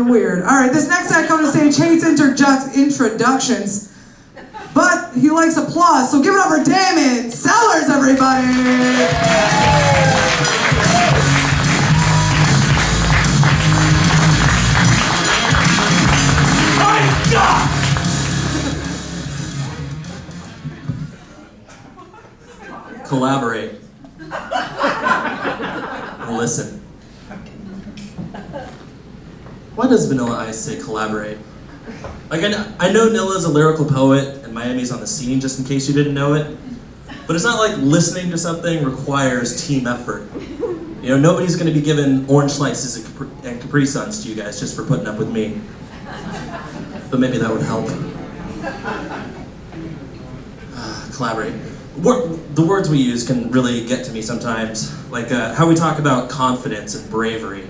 and weird. All right, this next guy coming to stage hates introductions, but he likes applause. So give it up for Damon Sellers, everybody. Collaborate. Listen. Why does Vanilla Ice say collaborate? Like, I know, I know Nilla's a lyrical poet and Miami's on the scene, just in case you didn't know it. But it's not like listening to something requires team effort. You know, nobody's gonna be giving orange slices and Capri, Suns to you guys just for putting up with me. But maybe that would help. Collaborate. The words we use can really get to me sometimes, like uh, how we talk about confidence and bravery.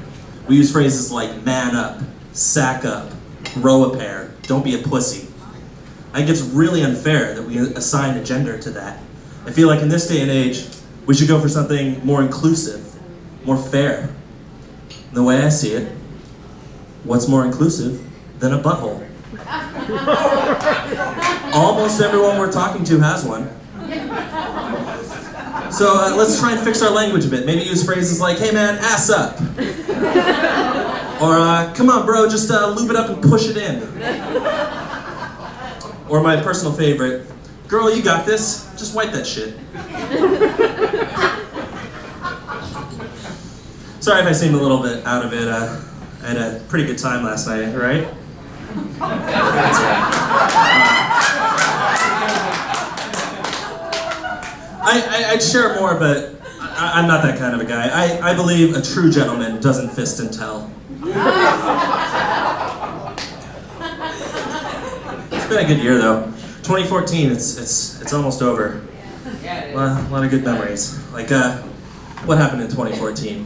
We use phrases like man up, sack up, grow a pair, don't be a pussy. I think it's really unfair that we assign a gender to that. I feel like in this day and age, we should go for something more inclusive, more fair. And the way I see it, what's more inclusive than a butthole? Almost everyone we're talking to has one. So uh, let's try and fix our language a bit. Maybe use phrases like, hey man, ass up. Or, uh, come on bro, just uh, lube it up and push it in. Or my personal favorite, girl, you got this, just wipe that shit. Sorry if I seemed a little bit out of it. Uh, I had a pretty good time last night, right? That's right. I, I, I'd share more, but I, I'm not that kind of a guy. I, I believe a true gentleman doesn't fist and tell. It's been a good year though. 2014, it's it's it's almost over. A lot, a lot of good memories. Like, uh, what happened in 2014?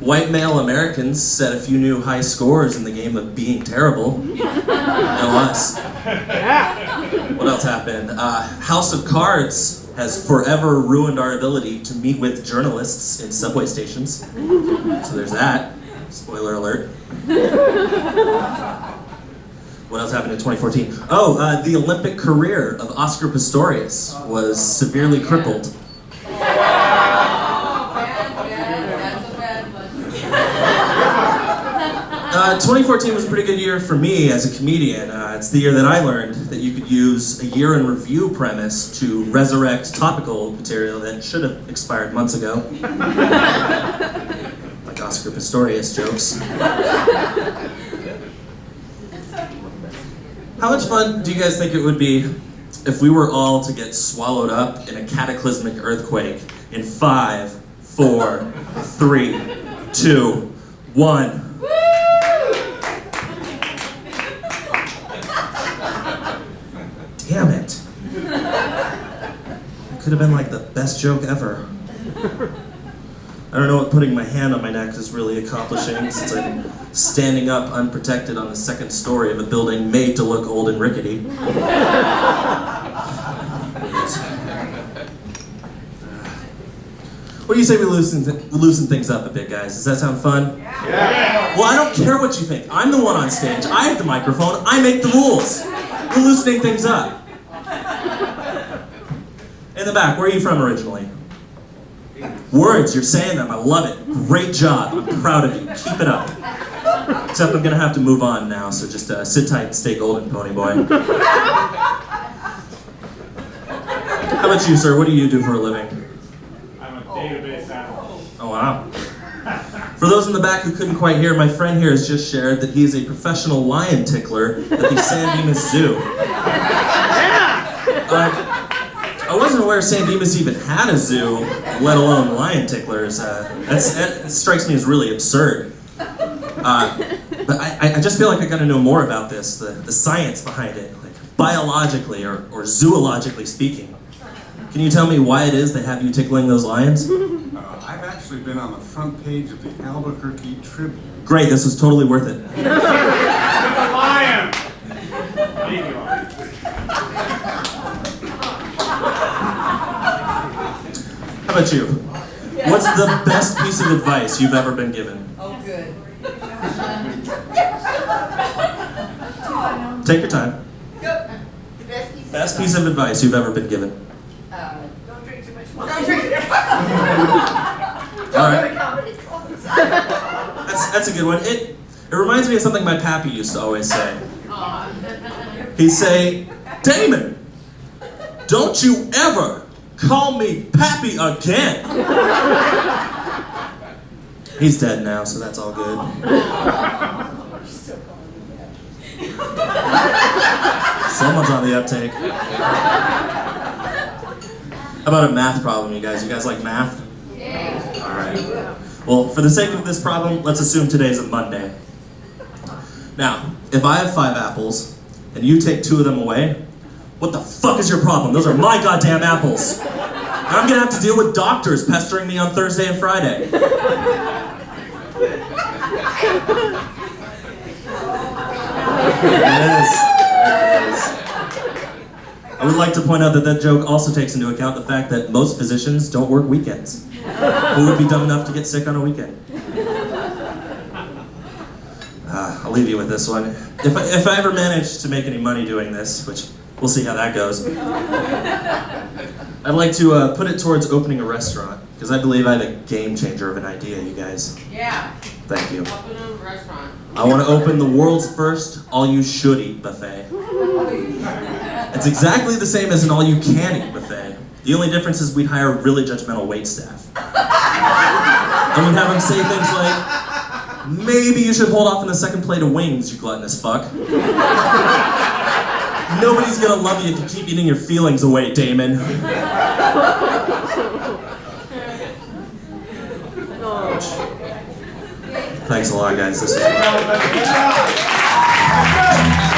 White male Americans set a few new high scores in the game of being terrible. No us. What else happened? Uh, House of Cards has forever ruined our ability to meet with journalists in subway stations. So there's that. Spoiler alert. What else happened in 2014? Oh, uh, the Olympic career of Oscar Pistorius was severely crippled. Uh, 2014 was a pretty good year for me as a comedian. Uh, it's the year that I learned that you could use a year in review premise to resurrect topical material that should have expired months ago. like Oscar Pistorius jokes. How much fun do you guys think it would be if we were all to get swallowed up in a cataclysmic earthquake in five, four, three, two, one? Damn it. It could have been like the best joke ever. I don't know what putting my hand on my neck is really accomplishing since I'm standing up unprotected on the second story of a building made to look old and rickety. What do you say we loosen, th- loosen things up a bit, guys? Does that sound fun? Yeah. Well, I don't care what you think. I'm the one on stage. I have the microphone. I make the rules. We're loosening things up. In the back, where are you from originally? Words, you're saying them. I love it. Great job. I'm proud of you. Keep it up. Except I'm gonna have to move on now, so just uh, sit tight and stay golden, Ponyboy. How about you, sir? What do you do for a living? I'm a database analyst. Oh, wow. For those in the back who couldn't quite hear, my friend here has just shared that he is a professional lion tickler at the San Dimas Zoo. Uh, I wasn't aware San Dimas even had a zoo, let alone lion ticklers. Uh, that's, that strikes me as really absurd. Uh, but I, I just feel like I gotta know more about this, the, the science behind it, like biologically or, or zoologically speaking. Can you tell me why it is they have you tickling those lions? Uh, I've actually been on the front page of the Albuquerque Tribune. Great, this was totally worth it. With a lion! Baby lion. How about you? What's the best piece of advice you've ever been given? Oh, good. Take your time. Go. The best piece. Best piece of advice you've ever been given. Uh, don't drink too much wine. Don't drink. Don't All go right. to comedy clubs. That's, that's a good one. It, it reminds me of something my pappy used to always say. He'd say, Damon, don't you ever call me pappy again. He's dead now, so that's all good. Someone's on the uptake. How about a math problem, you guys? You guys like math? Yeah. All right. Well, for the sake of this problem, let's assume today's a Monday. Now, if I have five apples and you take two of them away, what the fuck is your problem? Those are my goddamn apples. And I'm gonna have to deal with doctors pestering me on Thursday and Friday. Is. I would like to point out that that joke also takes into account the fact that most physicians don't work weekends. Who would be dumb enough to get sick on a weekend? Uh, I'll leave you with this one. If I, if I ever manage to make any money doing this, which we'll see how that goes, I'd like to uh, put it towards opening a restaurant because I believe I have a game changer of an idea, you guys. Yeah, Thank you. open a restaurant. I want to open the world's first all-you-should-eat buffet. It's exactly the same as an all-you-can-eat buffet. The only difference is we'd hire really judgmental wait staff. And we'd have them say things like, maybe you should hold off on the second plate of wings, you gluttonous fuck. Nobody's gonna love you if you keep eating your feelings away, Damon. Thanks a lot, guys. This job.